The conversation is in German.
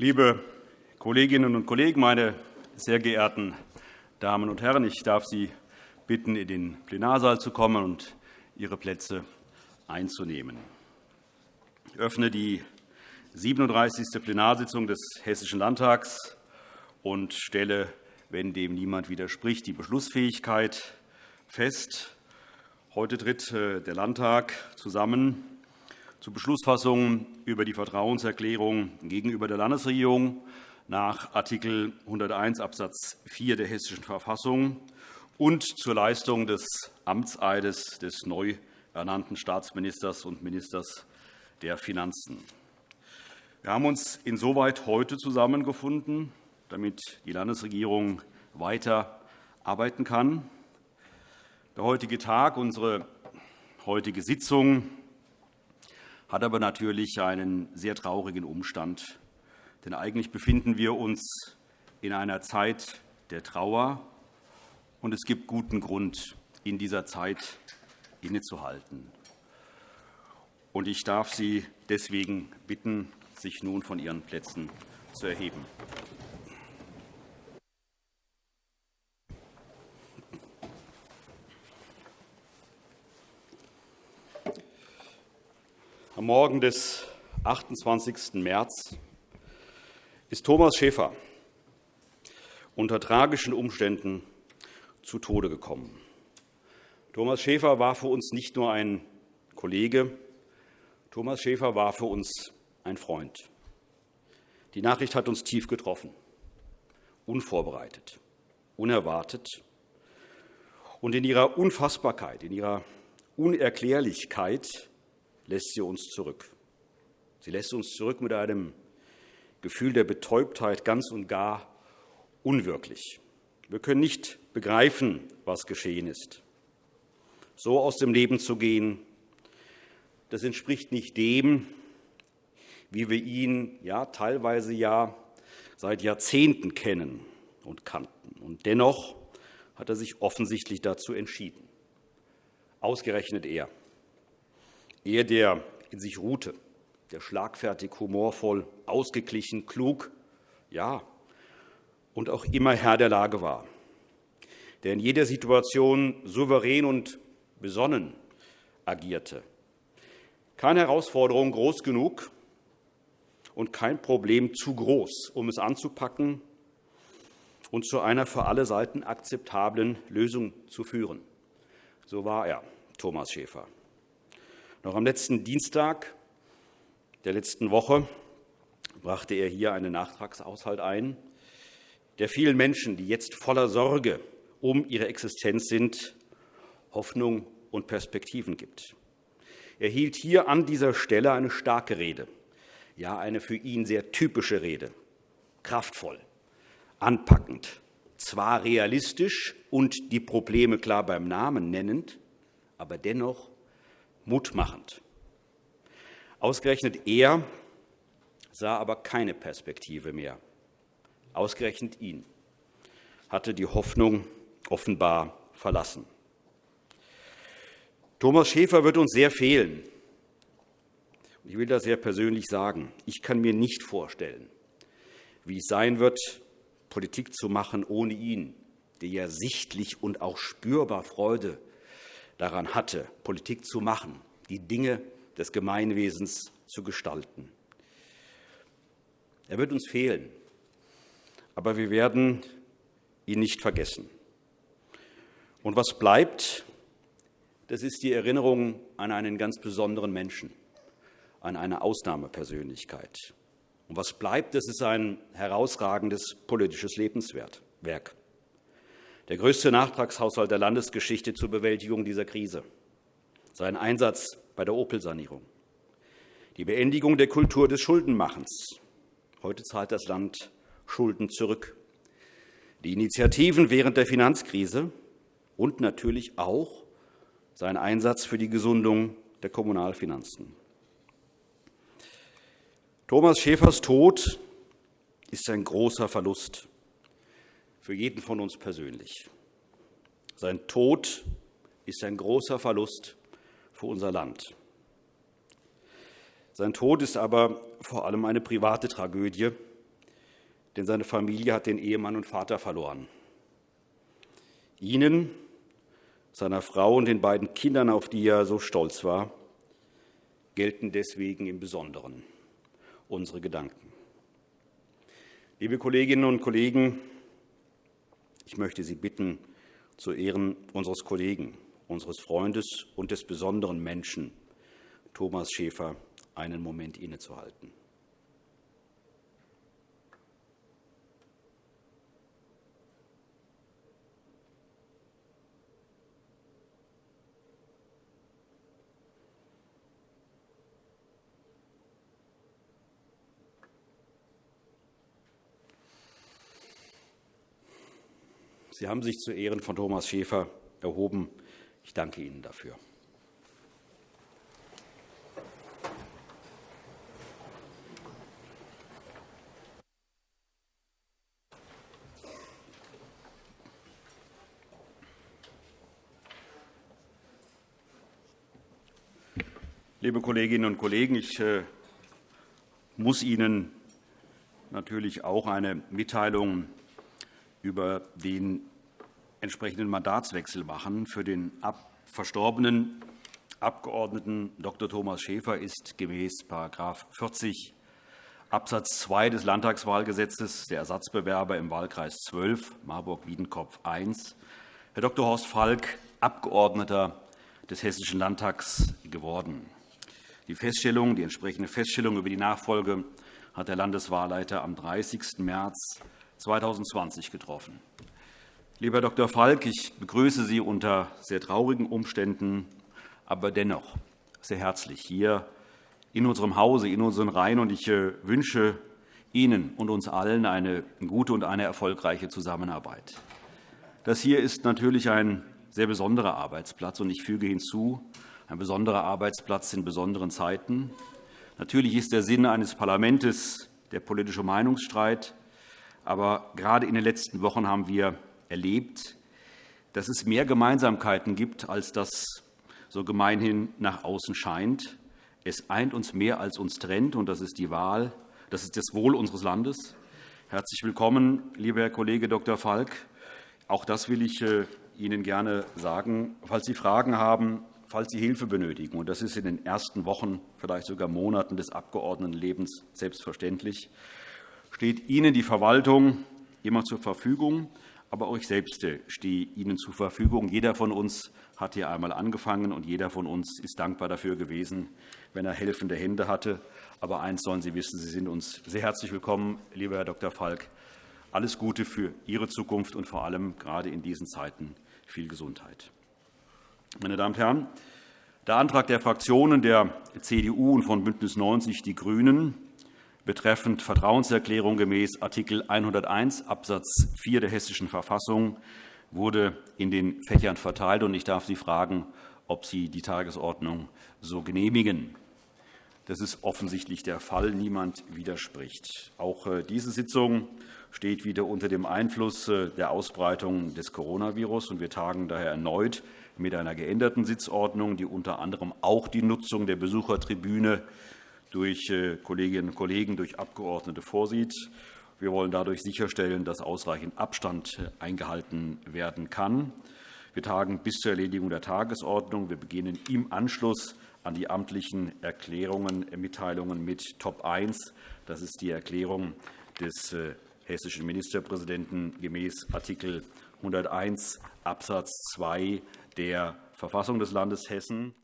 Liebe Kolleginnen und Kollegen, meine sehr geehrten Damen und Herren! Ich darf Sie bitten, in den Plenarsaal zu kommen und Ihre Plätze einzunehmen. Ich öffne die 37. Plenarsitzung des Hessischen Landtags und stelle, wenn dem niemand widerspricht, die Beschlussfähigkeit fest. Heute tritt äh, der Landtag zusammen zur Beschlussfassung über die Vertrauenserklärung gegenüber der Landesregierung nach Art. 101 Abs. 4 der Hessischen Verfassung und zur Leistung des Amtseides des neu ernannten Staatsministers und Ministers der Finanzen. Wir haben uns insoweit heute zusammengefunden, damit die Landesregierung weiter arbeiten kann. Der heutige Tag, unsere heutige Sitzung hat aber natürlich einen sehr traurigen Umstand. Denn eigentlich befinden wir uns in einer Zeit der Trauer, und es gibt guten Grund, in dieser Zeit innezuhalten. Ich darf Sie deswegen bitten, sich nun von Ihren Plätzen zu erheben. Am Morgen des 28. März ist Thomas Schäfer unter tragischen Umständen zu Tode gekommen. Thomas Schäfer war für uns nicht nur ein Kollege, Thomas Schäfer war für uns ein Freund. Die Nachricht hat uns tief getroffen, unvorbereitet, unerwartet. Und in ihrer Unfassbarkeit, in ihrer Unerklärlichkeit lässt sie uns zurück. Sie lässt uns zurück mit einem Gefühl der Betäubtheit ganz und gar unwirklich. Wir können nicht begreifen, was geschehen ist. So aus dem Leben zu gehen, das entspricht nicht dem, wie wir ihn ja, teilweise ja seit Jahrzehnten kennen und kannten. Und dennoch hat er sich offensichtlich dazu entschieden. Ausgerechnet er. Er, der in sich ruhte, der schlagfertig, humorvoll, ausgeglichen, klug, ja, und auch immer Herr der Lage war, der in jeder Situation souverän und besonnen agierte. Keine Herausforderung groß genug und kein Problem zu groß, um es anzupacken und zu einer für alle Seiten akzeptablen Lösung zu führen. So war er, Thomas Schäfer. Noch am letzten Dienstag der letzten Woche brachte er hier einen Nachtragshaushalt ein, der vielen Menschen, die jetzt voller Sorge um ihre Existenz sind, Hoffnung und Perspektiven gibt. Er hielt hier an dieser Stelle eine starke Rede, ja eine für ihn sehr typische Rede, kraftvoll, anpackend, zwar realistisch und die Probleme klar beim Namen nennend, aber dennoch mutmachend. Ausgerechnet er sah aber keine Perspektive mehr. Ausgerechnet ihn hatte die Hoffnung offenbar verlassen. Thomas Schäfer wird uns sehr fehlen. Ich will das sehr persönlich sagen. Ich kann mir nicht vorstellen, wie es sein wird, Politik zu machen ohne ihn, der ja sichtlich und auch spürbar Freude daran hatte, Politik zu machen, die Dinge des Gemeinwesens zu gestalten. Er wird uns fehlen, aber wir werden ihn nicht vergessen. Und was bleibt, das ist die Erinnerung an einen ganz besonderen Menschen, an eine Ausnahmepersönlichkeit. Und was bleibt, das ist ein herausragendes politisches Lebenswerk der größte Nachtragshaushalt der Landesgeschichte zur Bewältigung dieser Krise, sein Einsatz bei der Opel-Sanierung, die Beendigung der Kultur des Schuldenmachens. Heute zahlt das Land Schulden zurück. Die Initiativen während der Finanzkrise und natürlich auch sein Einsatz für die Gesundung der Kommunalfinanzen. Thomas Schäfers Tod ist ein großer Verlust für jeden von uns persönlich. Sein Tod ist ein großer Verlust für unser Land. Sein Tod ist aber vor allem eine private Tragödie, denn seine Familie hat den Ehemann und Vater verloren. Ihnen, seiner Frau und den beiden Kindern, auf die er so stolz war, gelten deswegen im Besonderen unsere Gedanken. Liebe Kolleginnen und Kollegen, ich möchte Sie bitten, zu Ehren unseres Kollegen, unseres Freundes und des besonderen Menschen Thomas Schäfer einen Moment innezuhalten. Sie haben sich zu Ehren von Thomas Schäfer erhoben. Ich danke Ihnen dafür. Liebe Kolleginnen und Kollegen, ich äh, muss Ihnen natürlich auch eine Mitteilung über den entsprechenden Mandatswechsel machen. Für den verstorbenen Abgeordneten Dr. Thomas Schäfer ist gemäß § 40 Abs. 2 des Landtagswahlgesetzes der Ersatzbewerber im Wahlkreis 12 Marburg-Biedenkopf I, Herr Dr. Horst Falk, Abgeordneter des Hessischen Landtags geworden. Die Feststellung, die entsprechende Feststellung über die Nachfolge hat der Landeswahlleiter am 30. März 2020 getroffen. Lieber Dr. Falk, ich begrüße Sie unter sehr traurigen Umständen, aber dennoch sehr herzlich hier in unserem Hause, in unseren Reihen. Ich äh, wünsche Ihnen und uns allen eine gute und eine erfolgreiche Zusammenarbeit. Das hier ist natürlich ein sehr besonderer Arbeitsplatz. und Ich füge hinzu, ein besonderer Arbeitsplatz in besonderen Zeiten. Natürlich ist der Sinn eines Parlaments der politische Meinungsstreit. Aber gerade in den letzten Wochen haben wir erlebt, dass es mehr Gemeinsamkeiten gibt, als das so gemeinhin nach außen scheint. Es eint uns mehr, als uns trennt, und das ist die Wahl, das ist das Wohl unseres Landes. Herzlich willkommen, lieber Herr Kollege Dr. Falk. Auch das will ich äh, Ihnen gerne sagen. Falls Sie Fragen haben, falls Sie Hilfe benötigen, und das ist in den ersten Wochen, vielleicht sogar Monaten des Abgeordnetenlebens selbstverständlich, steht Ihnen die Verwaltung immer zur Verfügung. Aber auch ich selbst stehe Ihnen zur Verfügung. Jeder von uns hat hier einmal angefangen, und jeder von uns ist dankbar dafür gewesen, wenn er helfende Hände hatte. Aber eines sollen Sie wissen, Sie sind uns sehr herzlich willkommen, lieber Herr Dr. Falk. Alles Gute für Ihre Zukunft und vor allem gerade in diesen Zeiten viel Gesundheit. Meine Damen und Herren, der Antrag der Fraktionen der CDU und von BÜNDNIS 90 die GRÜNEN betreffend Vertrauenserklärung gemäß Art. 101 Abs. 4 der Hessischen Verfassung wurde in den Fächern verteilt. Ich darf Sie fragen, ob Sie die Tagesordnung so genehmigen. Das ist offensichtlich der Fall. Niemand widerspricht. Auch äh, diese Sitzung steht wieder unter dem Einfluss äh, der Ausbreitung des Coronavirus. Wir tagen daher erneut mit einer geänderten Sitzordnung, die unter anderem auch die Nutzung der Besuchertribüne durch äh, Kolleginnen und Kollegen, durch Abgeordnete vorsieht. Wir wollen dadurch sicherstellen, dass ausreichend Abstand äh, eingehalten werden kann. Wir tagen bis zur Erledigung der Tagesordnung. Wir beginnen im Anschluss an die amtlichen Erklärungen, äh, Mitteilungen mit Top 1. Das ist die Erklärung des hessischen Ministerpräsidenten gemäß Art. 101 Abs. 2 der Verfassung des Landes Hessen.